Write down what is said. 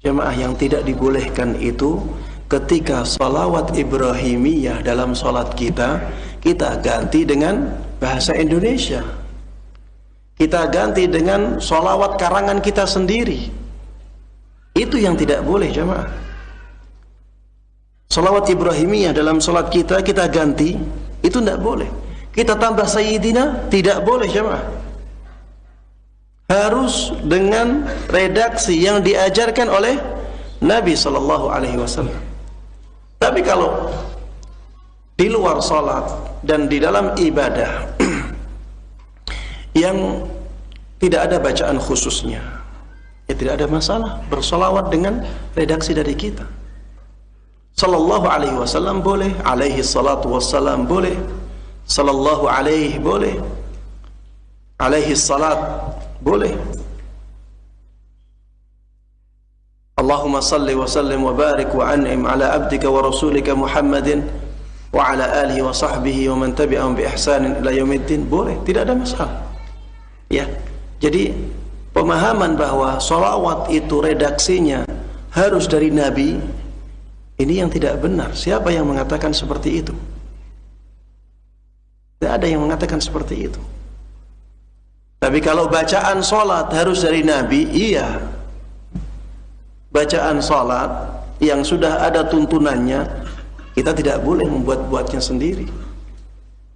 Jemaah yang tidak dibolehkan itu ketika salawat Ibrahimiyah dalam salat kita kita ganti dengan bahasa Indonesia. Kita ganti dengan salawat karangan kita sendiri. Itu yang tidak boleh jemaah. Salawat Ibrahimiyah dalam salat kita kita ganti itu tidak boleh. Kita tambah Sayyidina tidak boleh jemaah. Harus dengan redaksi yang diajarkan oleh Nabi sallallahu alaihi wasallam. Tapi kalau di luar salat dan di dalam ibadah yang tidak ada bacaan khususnya, ya tidak ada masalah bersolawat dengan redaksi dari kita. Sallallahu alaihi wasallam boleh, alaihi salatu wassalam boleh, sallallahu alaihi boleh, alaihi salat boleh. Allahumma salli wa sallim wa barik wa an'im ala abdika wa rasulika Muhammadin wa ala alihi wa sahbihi wa man tabi'ahum bi ihsanin ila yaumiddin. Boleh tidak ada masalah. Ya. Jadi pemahaman bahwa solawat itu redaksinya harus dari Nabi ini yang tidak benar. Siapa yang mengatakan seperti itu? Tidak ada yang mengatakan seperti itu tapi kalau bacaan solat harus dari Nabi iya. Bacaan salat yang sudah ada tuntunannya kita tidak boleh membuat-buatnya sendiri